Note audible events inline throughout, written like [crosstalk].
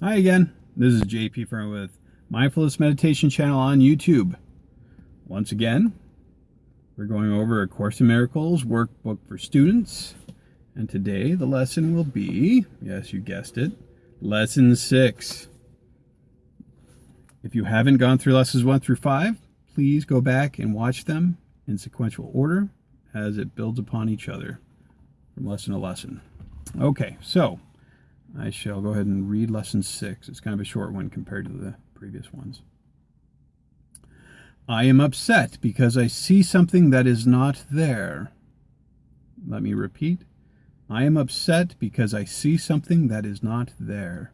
Hi again. This is JP from with Mindfulness Meditation channel on YouTube. Once again, we're going over a Course in Miracles workbook for students. And today the lesson will be, yes, you guessed it, lesson six. If you haven't gone through lessons one through five, please go back and watch them in sequential order as it builds upon each other from lesson to lesson. Okay, so I shall go ahead and read lesson six. It's kind of a short one compared to the previous ones. I am upset because I see something that is not there. Let me repeat. I am upset because I see something that is not there.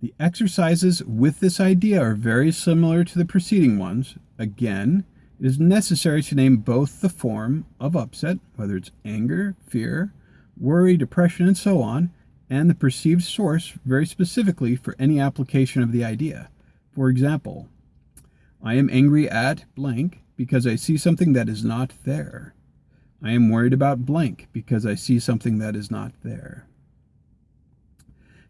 The exercises with this idea are very similar to the preceding ones. Again, it is necessary to name both the form of upset, whether it's anger, fear, worry, depression, and so on, and the perceived source very specifically for any application of the idea. For example, I am angry at blank because I see something that is not there. I am worried about blank because I see something that is not there.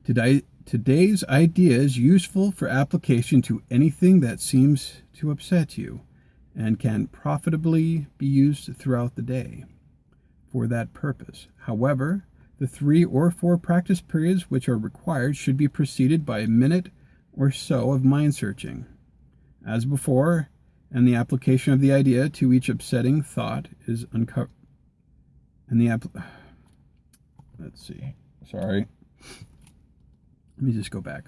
Today, today's idea is useful for application to anything that seems to upset you and can profitably be used throughout the day for that purpose. However, the three or four practice periods which are required should be preceded by a minute or so of mind searching. As before, and the application of the idea to each upsetting thought is uncovered. And the app. [sighs] Let's see. Sorry. Let me just go back.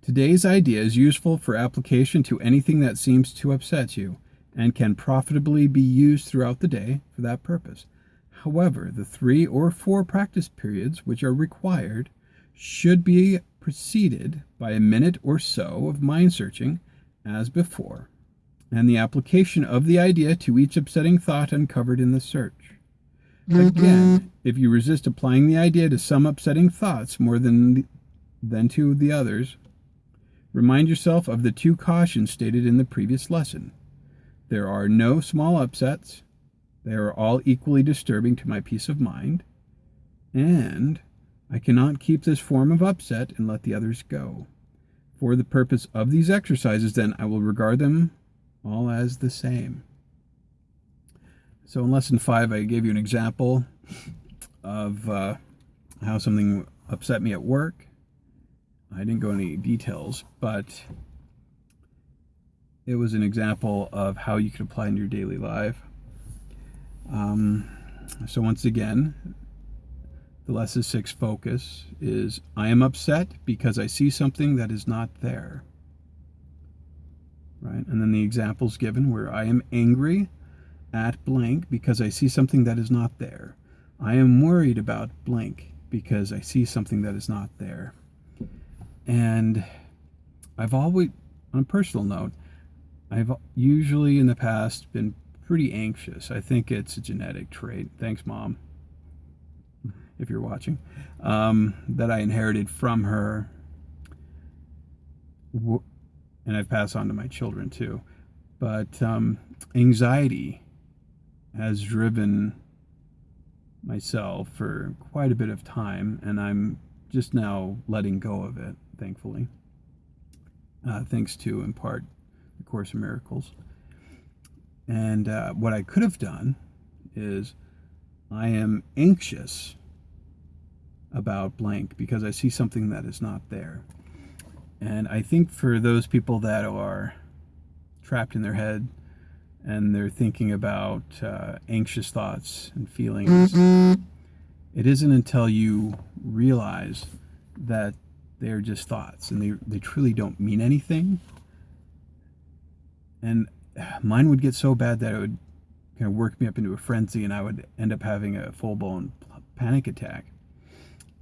Today's idea is useful for application to anything that seems to upset you and can profitably be used throughout the day for that purpose. However, the three or four practice periods which are required should be preceded by a minute or so of mind searching as before, and the application of the idea to each upsetting thought uncovered in the search. Again, mm-hmm. if you resist applying the idea to some upsetting thoughts more than, than to the others, remind yourself of the two cautions stated in the previous lesson. There are no small upsets, they are all equally disturbing to my peace of mind, and I cannot keep this form of upset and let the others go. For the purpose of these exercises, then, I will regard them all as the same. So in lesson five, I gave you an example of uh, how something upset me at work. I didn't go into any details, but it was an example of how you could apply in your daily life. Um, so once again, the lesson six focus is I am upset because I see something that is not there. Right? And then the examples given where I am angry at blank because I see something that is not there. I am worried about blank because I see something that is not there. And I've always, on a personal note, I've usually in the past been pretty anxious. I think it's a genetic trait. Thanks, Mom, if you're watching, um, that I inherited from her. And I've passed on to my children too. But um, anxiety has driven myself for quite a bit of time, and I'm just now letting go of it, thankfully. Uh, thanks to, in part, the Course in Miracles. And uh, what I could have done is I am anxious about blank because I see something that is not there. And I think for those people that are trapped in their head and they're thinking about uh, anxious thoughts and feelings, it isn't until you realize that they're just thoughts and they, they truly don't mean anything. And mine would get so bad that it would kind of work me up into a frenzy and I would end up having a full-blown panic attack.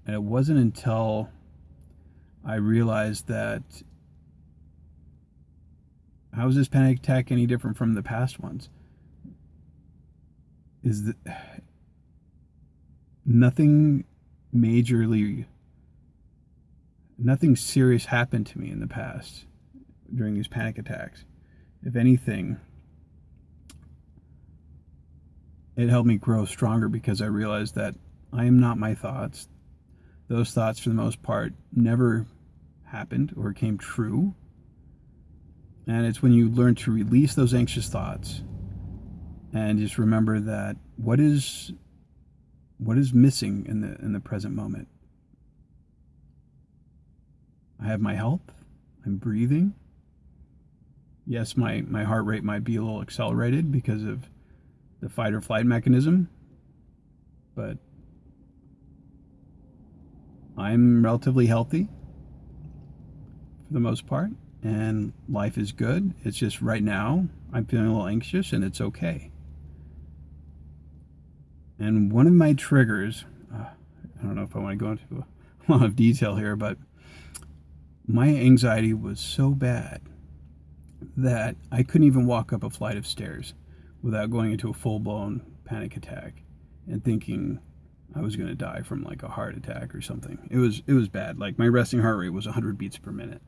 And it wasn't until I realized that how is this panic attack any different from the past ones? Is that nothing majorly, nothing serious happened to me in the past during these panic attacks if anything, it helped me grow stronger because I realized that I am not my thoughts. Those thoughts, for the most part, never happened or came true. And it's when you learn to release those anxious thoughts and just remember that what is what is missing in the in the present moment. I have my health. I'm breathing. Yes, my, my heart rate might be a little accelerated because of the fight or flight mechanism, but I'm relatively healthy for the most part, and life is good. It's just right now I'm feeling a little anxious, and it's okay. And one of my triggers, uh, I don't know if I want to go into [laughs] a lot of detail here, but my anxiety was so bad that I couldn't even walk up a flight of stairs without going into a full-blown panic attack and thinking I was going to die from like a heart attack or something. It was it was bad. Like my resting heart rate was 100 beats per minute.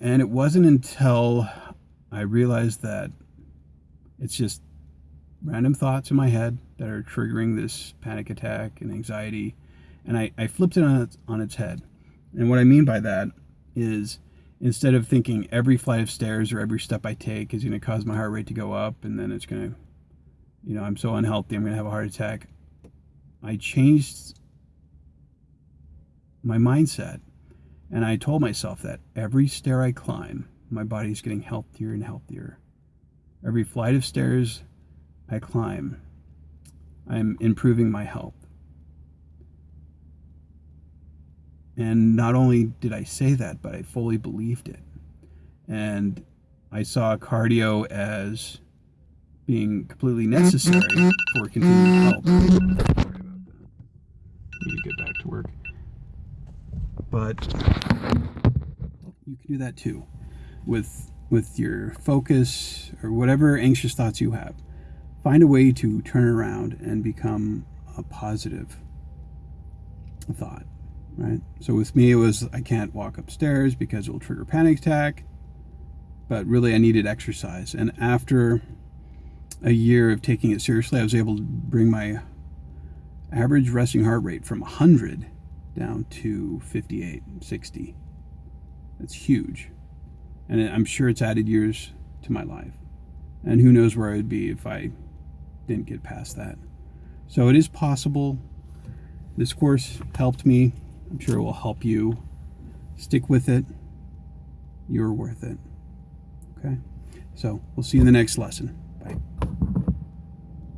And it wasn't until I realized that it's just random thoughts in my head that are triggering this panic attack and anxiety. And I, I flipped it on its, on its head. And what I mean by that is instead of thinking every flight of stairs or every step I take is going to cause my heart rate to go up and then it's going to, you know, I'm so unhealthy, I'm going to have a heart attack. I changed my mindset and I told myself that every stair I climb, my body's getting healthier and healthier. Every flight of stairs I climb, I'm improving my health. And not only did I say that, but I fully believed it. And I saw cardio as being completely necessary for continued health. Sorry about that. Need to get back to work. But you can do that too with with your focus or whatever anxious thoughts you have. Find a way to turn around and become a positive thought right? So with me, it was I can't walk upstairs because it will trigger panic attack. But really, I needed exercise. And after a year of taking it seriously, I was able to bring my average resting heart rate from 100 down to 58, 60. That's huge. And I'm sure it's added years to my life. And who knows where I would be if I didn't get past that. So it is possible. This course helped me I'm sure it will help you. Stick with it. You're worth it. Okay? So we'll see you in the next lesson.